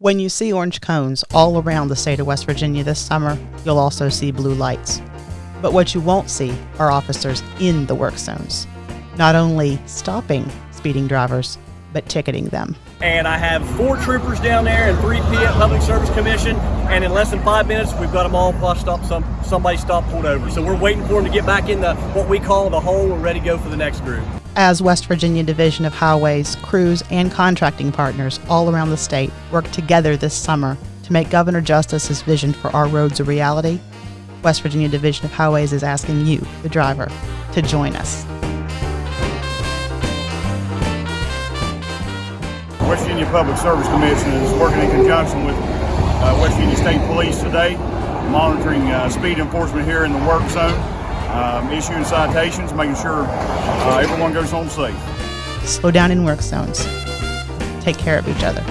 When you see orange cones all around the state of West Virginia this summer, you'll also see blue lights. But what you won't see are officers in the work zones, not only stopping speeding drivers, but ticketing them. And I have four troopers down there and three PF Public Service Commission, and in less than five minutes, we've got them all plus stop some somebody stopped pulled over. So we're waiting for them to get back in the what we call the hole. We're ready to go for the next group. As West Virginia Division of Highways, crews, and contracting partners all around the state work together this summer to make Governor Justice's vision for our roads a reality, West Virginia Division of Highways is asking you, the driver, to join us. West Virginia Public Service Commission is working in conjunction with uh, West Virginia State Police today, monitoring uh, speed enforcement here in the work zone, um, issuing citations, making sure uh, everyone goes home safe. Slow down in work zones. Take care of each other.